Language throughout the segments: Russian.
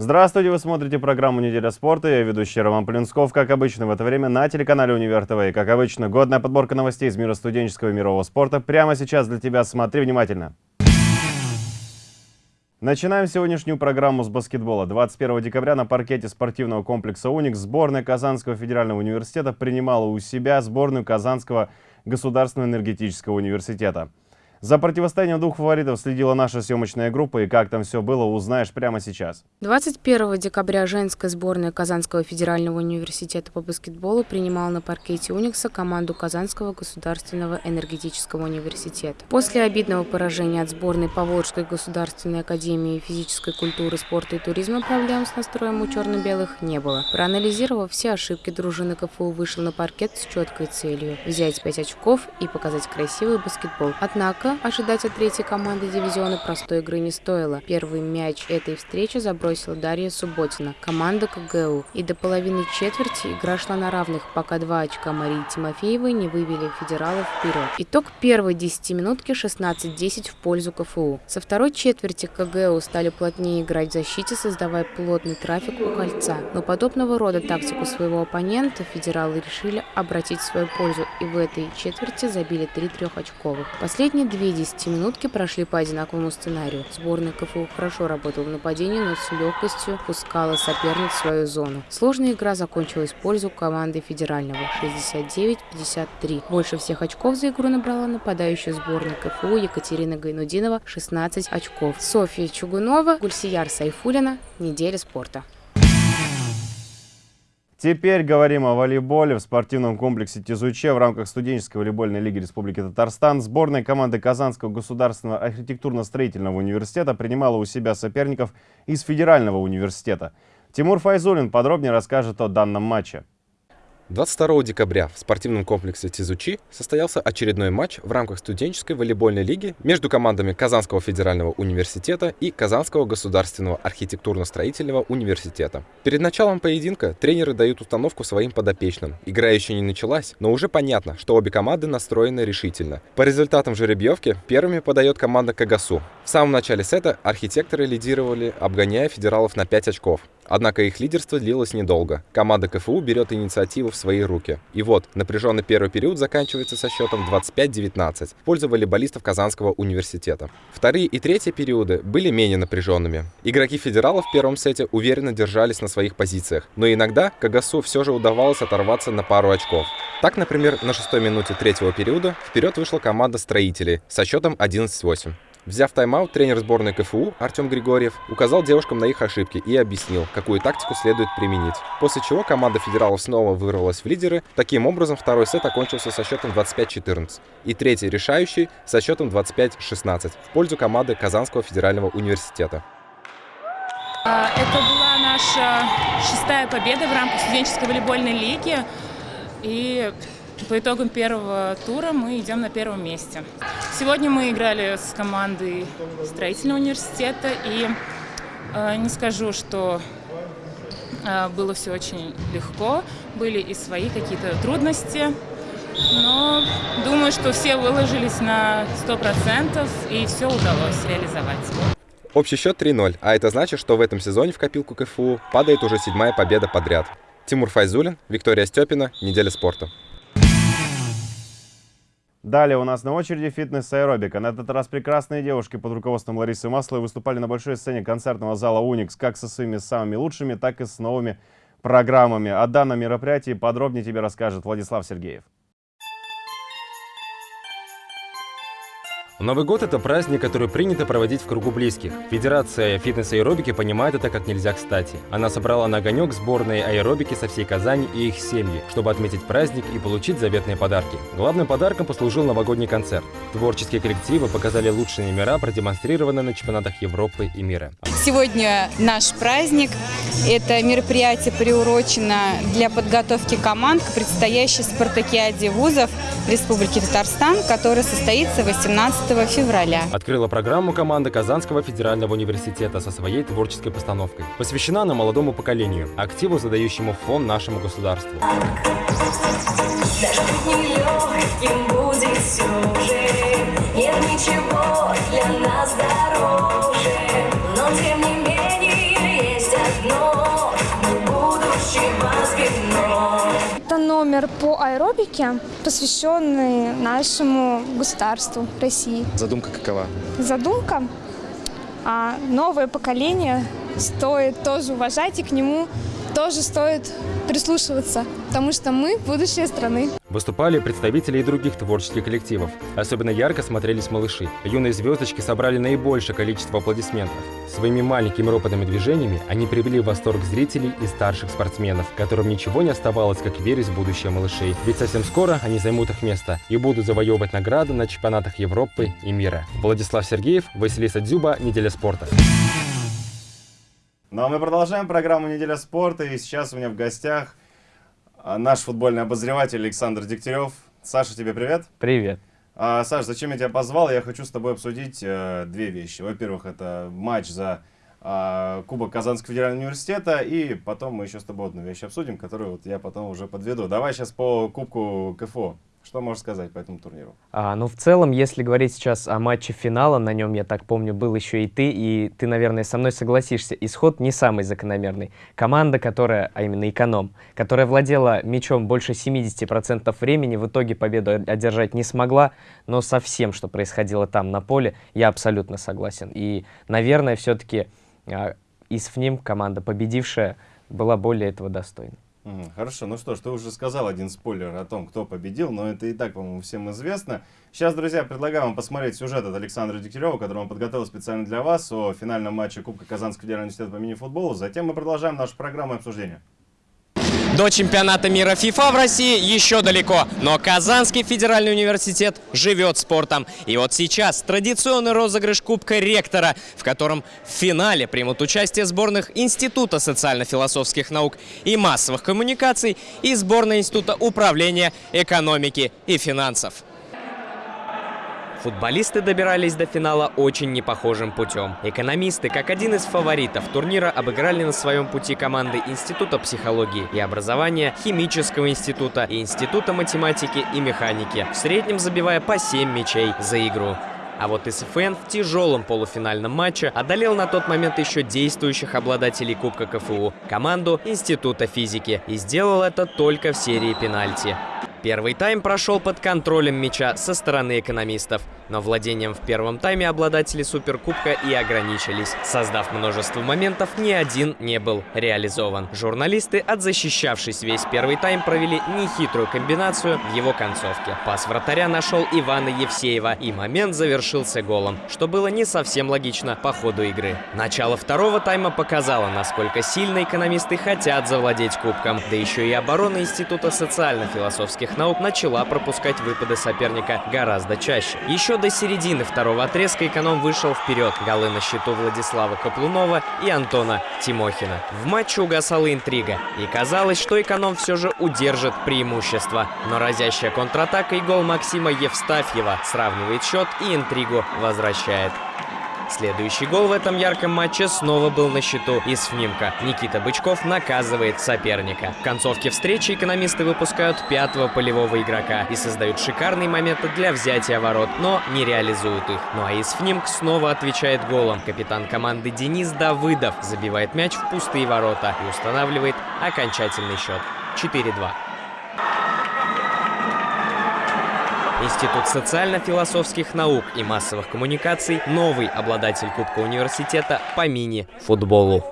Здравствуйте, вы смотрите программу «Неделя спорта». Я ведущий Роман Полинсков. Как обычно, в это время на телеканале «Универ ТВ». И, как обычно, годная подборка новостей из мира студенческого и мирового спорта прямо сейчас для тебя. Смотри внимательно. Начинаем сегодняшнюю программу с баскетбола. 21 декабря на паркете спортивного комплекса «Уникс» сборная Казанского федерального университета принимала у себя сборную Казанского государственного энергетического университета. За противостоянием двух фаворитов следила наша съемочная группа, и как там все было, узнаешь прямо сейчас. 21 декабря женская сборная Казанского федерального университета по баскетболу принимала на паркете «Уникса» команду Казанского государственного энергетического университета. После обидного поражения от сборной Поволжской государственной академии физической культуры, спорта и туризма проблем с настроем у черно-белых не было. Проанализировав все ошибки, дружины КФУ вышел на паркет с четкой целью – взять 5 очков и показать красивый баскетбол. Однако Однако ожидать от третьей команды дивизиона простой игры не стоило. Первый мяч этой встречи забросила Дарья Субботина, команда КГУ. И до половины четверти игра шла на равных, пока два очка Марии Тимофеевой не вывели федералов вперед. Итог первой десятиминутки 16-10 в пользу КФУ. Со второй четверти КГУ стали плотнее играть в защите, создавая плотный трафик у кольца. Но подобного рода тактику своего оппонента федералы решили обратить в свою пользу и в этой четверти забили три трехочковых. Последние две Две десятиминутки прошли по одинаковому сценарию. Сборная КФУ хорошо работала в нападении, но с легкостью пускала соперниц в свою зону. Сложная игра закончилась в пользу команды федерального 69-53. Больше всех очков за игру набрала нападающая сборная КФУ Екатерина Гайнудинова 16 очков. Софья Чугунова, Гульсияр Сайфулина. Неделя спорта. Теперь говорим о волейболе. В спортивном комплексе Тизуче в рамках студенческой волейбольной лиги Республики Татарстан сборная команды Казанского государственного архитектурно-строительного университета принимала у себя соперников из Федерального университета. Тимур Файзулин подробнее расскажет о данном матче. 22 декабря в спортивном комплексе Тизучи состоялся очередной матч в рамках студенческой волейбольной лиги между командами Казанского федерального университета и Казанского государственного архитектурно-строительного университета. Перед началом поединка тренеры дают установку своим подопечным. Игра еще не началась, но уже понятно, что обе команды настроены решительно. По результатам жеребьевки первыми подает команда Кагасу. В самом начале сета архитекторы лидировали, обгоняя федералов на 5 очков. Однако их лидерство длилось недолго. Команда КФУ берет инициативу в свои руки. И вот, напряженный первый период заканчивается со счетом 25-19 в пользу волейболистов Казанского университета. Вторые и третьи периоды были менее напряженными. Игроки федералов в первом сете уверенно держались на своих позициях, но иногда Кагасу все же удавалось оторваться на пару очков. Так, например, на шестой минуте третьего периода вперед вышла команда строителей со счетом 11-8. Взяв тайм-аут, тренер сборной КФУ Артем Григорьев указал девушкам на их ошибки и объяснил, какую тактику следует применить. После чего команда федералов снова вырвалась в лидеры. Таким образом, второй сет окончился со счетом 25-14 и третий решающий со счетом 25-16 в пользу команды Казанского федерального университета. А, это была наша шестая победа в рамках студенческой волейбольной лиги. И по итогам первого тура мы идем на первом месте. Сегодня мы играли с командой строительного университета, и э, не скажу, что э, было все очень легко, были и свои какие-то трудности, но думаю, что все выложились на 100% и все удалось реализовать. Общий счет 3-0, а это значит, что в этом сезоне в копилку КФУ падает уже седьмая победа подряд. Тимур Файзулин, Виктория Степина, Неделя спорта. Далее у нас на очереди фитнес-аэробика. На этот раз прекрасные девушки под руководством Ларисы Масловой выступали на большой сцене концертного зала «Уникс» как со своими самыми лучшими, так и с новыми программами. О данном мероприятии подробнее тебе расскажет Владислав Сергеев. Новый год – это праздник, который принято проводить в кругу близких. Федерация фитнес-аэробики понимает это как нельзя кстати. Она собрала на огонек сборные аэробики со всей Казани и их семьи, чтобы отметить праздник и получить заветные подарки. Главным подарком послужил новогодний концерт. Творческие коллективы показали лучшие номера, продемонстрированные на чемпионатах Европы и мира. Сегодня наш праздник. Это мероприятие приурочено для подготовки команд к предстоящей спартакиаде вузов Республики Татарстан, которая состоится 18 11 февраля. Открыла программу команда Казанского федерального университета со своей творческой постановкой. Посвящена она молодому поколению, активу, задающему фон нашему государству. Нет ничего для нас дороже, но тем не менее есть одно, мы будущего например, по аэробике, посвященный нашему государству России. Задумка какова? Задумка а новое поколение стоит тоже уважать и к нему тоже стоит прислушиваться, потому что мы – будущее страны. Выступали представители и других творческих коллективов. Особенно ярко смотрелись малыши. Юные звездочки собрали наибольшее количество аплодисментов. Своими маленькими ропотными движениями они привели в восторг зрителей и старших спортсменов, которым ничего не оставалось, как верить в будущее малышей. Ведь совсем скоро они займут их место и будут завоевывать награды на чемпионатах Европы и мира. Владислав Сергеев, Василиса Дзюба, «Неделя спорта». Ну а мы продолжаем программу «Неделя спорта». И сейчас у меня в гостях наш футбольный обозреватель Александр Дегтярев. Саша, тебе привет. Привет. А, Саш, зачем я тебя позвал? Я хочу с тобой обсудить э, две вещи. Во-первых, это матч за э, Кубок Казанского федерального университета. И потом мы еще с тобой одну вещь обсудим, которую вот я потом уже подведу. Давай сейчас по Кубку КФО. Что можешь сказать по этому турниру? А, ну, в целом, если говорить сейчас о матче финала, на нем, я так помню, был еще и ты, и ты, наверное, со мной согласишься, исход не самый закономерный. Команда, которая, а именно эконом, которая владела мячом больше 70% времени, в итоге победу одержать не смогла, но со всем, что происходило там на поле, я абсолютно согласен. И, наверное, все-таки а, из ФНИМ команда, победившая, была более этого достойна. Хорошо, ну что ж, ты уже сказал один спойлер о том, кто победил, но это и так, по-моему, всем известно. Сейчас, друзья, предлагаю вам посмотреть сюжет от Александра Дегтярева, который он подготовил специально для вас о финальном матче Кубка Казанского федерального университета по мини-футболу. Затем мы продолжаем нашу программу обсуждения. До чемпионата мира ФИФА в России еще далеко, но Казанский федеральный университет живет спортом. И вот сейчас традиционный розыгрыш Кубка Ректора, в котором в финале примут участие сборных Института социально-философских наук и массовых коммуникаций и сборная Института управления экономики и финансов. Футболисты добирались до финала очень непохожим путем. Экономисты, как один из фаворитов турнира, обыграли на своем пути команды Института психологии и образования, Химического института и Института математики и механики, в среднем забивая по 7 мячей за игру. А вот СФН в тяжелом полуфинальном матче одолел на тот момент еще действующих обладателей Кубка КФУ, команду Института физики, и сделал это только в серии пенальти. Первый тайм прошел под контролем мяча со стороны экономистов, но владением в первом тайме обладатели Суперкубка и ограничились. Создав множество моментов, ни один не был реализован. Журналисты, отзащищавшись весь первый тайм, провели нехитрую комбинацию в его концовке. Пас вратаря нашел Ивана Евсеева, и момент завершился голом, что было не совсем логично по ходу игры. Начало второго тайма показало, насколько сильно экономисты хотят завладеть кубком, да еще и оборона Института социально-философских наук начала пропускать выпады соперника гораздо чаще. Еще до середины второго отрезка эконом вышел вперед. Голы на счету Владислава Каплунова и Антона Тимохина. В матче угасала интрига, и казалось, что эконом все же удержит преимущество. Но разящая контратака и гол Максима Евстафьева сравнивает счет и интригу возвращает. Следующий гол в этом ярком матче снова был на счету из ФНИМКа. Никита Бычков наказывает соперника. В концовке встречи экономисты выпускают пятого полевого игрока и создают шикарные моменты для взятия ворот, но не реализуют их. Ну а из ФНИМК снова отвечает голом. Капитан команды Денис Давыдов забивает мяч в пустые ворота и устанавливает окончательный счет 4-2. Институт социально-философских наук и массовых коммуникаций – новый обладатель Кубка университета по мини-футболу.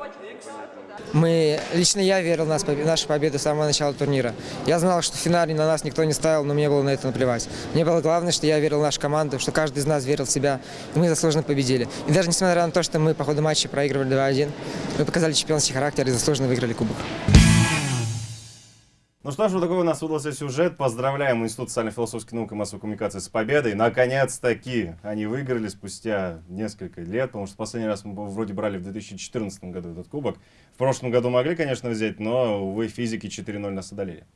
Мы, лично я верил в нас, нашу победу с самого начала турнира. Я знал, что в финале на нас никто не ставил, но мне было на это наплевать. Мне было главное, что я верил в нашу команду, что каждый из нас верил в себя, и мы заслуженно победили. И даже несмотря на то, что мы по ходу матча проигрывали 2-1, мы показали чемпионский характер и заслуженно выиграли кубок. Ну что ж, вот такой у нас выдался сюжет. Поздравляем Институт социально-философских наук и массовой коммуникации с победой. Наконец-таки они выиграли спустя несколько лет, потому что последний раз мы вроде брали в 2014 году этот кубок. В прошлом году могли, конечно, взять, но, увы, физики 4-0 нас одолели.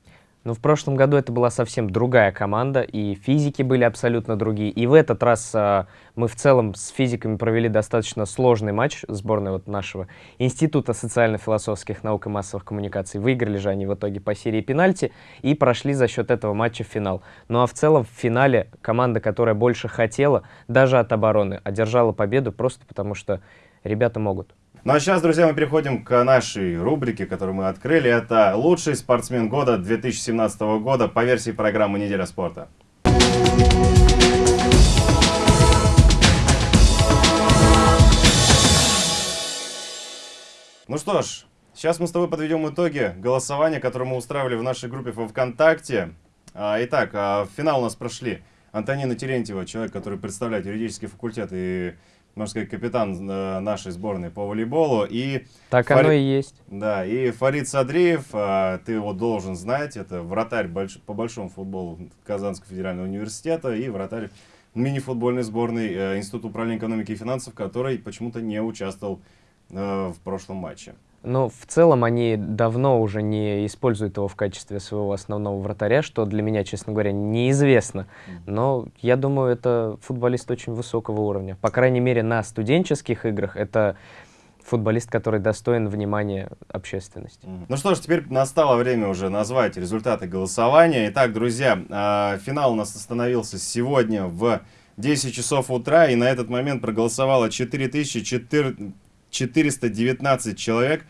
Но в прошлом году это была совсем другая команда, и физики были абсолютно другие. И в этот раз а, мы в целом с физиками провели достаточно сложный матч сборной вот нашего Института социально-философских наук и массовых коммуникаций. Выиграли же они в итоге по серии пенальти и прошли за счет этого матча в финал. Ну а в целом в финале команда, которая больше хотела, даже от обороны, одержала победу просто потому, что ребята могут. Ну а сейчас, друзья, мы переходим к нашей рубрике, которую мы открыли. Это «Лучший спортсмен года 2017 года» по версии программы «Неделя спорта». Ну что ж, сейчас мы с тобой подведем итоги голосования, которое мы устраивали в нашей группе во ВКонтакте. А, итак, а, в финал у нас прошли Антонина Терентьева, человек, который представляет юридический факультет и, можно сказать, капитан э, нашей сборной по волейболу. И так Фари... оно и есть. Да, и Фарид Садриев, а, ты его должен знать, это вратарь больш... по большому футболу Казанского федерального университета и вратарь мини-футбольной сборной э, Института управления экономики и финансов, который почему-то не участвовал Э, в прошлом матче. Но в целом они давно уже не используют его в качестве своего основного вратаря, что для меня, честно говоря, неизвестно. Но я думаю, это футболист очень высокого уровня. По крайней мере, на студенческих играх это футболист, который достоин внимания общественности. Ну что ж, теперь настало время уже назвать результаты голосования. Итак, друзья, а, финал у нас остановился сегодня в 10 часов утра, и на этот момент проголосовало 4004 419 человек.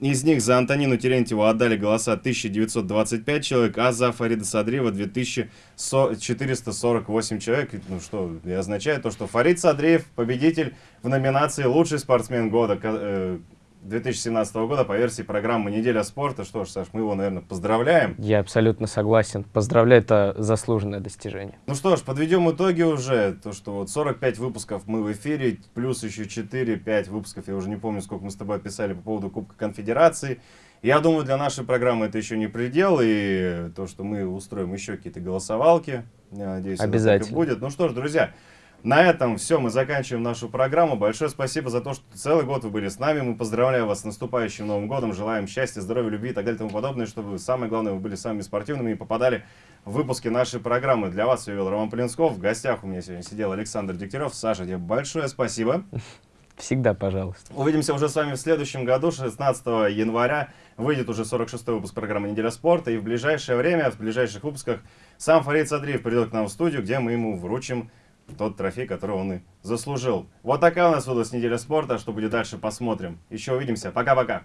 Из них за Антонину Терентьеву отдали голоса 1925 человек, а за Фарида Садриева 2448 человек. Ну что, и означает то, что Фарид Садриев победитель в номинации «Лучший спортсмен года» э, 2017 года по версии программы «Неделя спорта». Что ж, Саш, мы его, наверное, поздравляем. Я абсолютно согласен. Поздравляю, это заслуженное достижение. Ну что ж, подведем итоги уже. То, что вот 45 выпусков мы в эфире, плюс еще 4-5 выпусков, я уже не помню, сколько мы с тобой писали по поводу Кубка Конфедерации. Я думаю, для нашей программы это еще не предел, и то, что мы устроим еще какие-то голосовалки, я надеюсь, Обязательно. это будет. Ну что ж, друзья, на этом все, мы заканчиваем нашу программу. Большое спасибо за то, что целый год вы были с нами. Мы поздравляем вас с наступающим Новым годом. Желаем счастья, здоровья, любви и так далее и тому подобное, чтобы самое главное, вы были самыми спортивными и попадали в выпуски нашей программы. Для вас я вел Роман Полинсков. В гостях у меня сегодня сидел Александр Дегтярев. Саша, тебе большое спасибо. Всегда, пожалуйста. Увидимся уже с вами в следующем году, 16 января. Выйдет уже 46-й выпуск программы «Неделя спорта». И в ближайшее время, в ближайших выпусках, сам Фарид Садриев придет к нам в студию, где мы ему вручим тот трофей, который он и заслужил. Вот такая у нас выдалась неделя спорта. Что будет дальше, посмотрим. Еще увидимся. Пока-пока.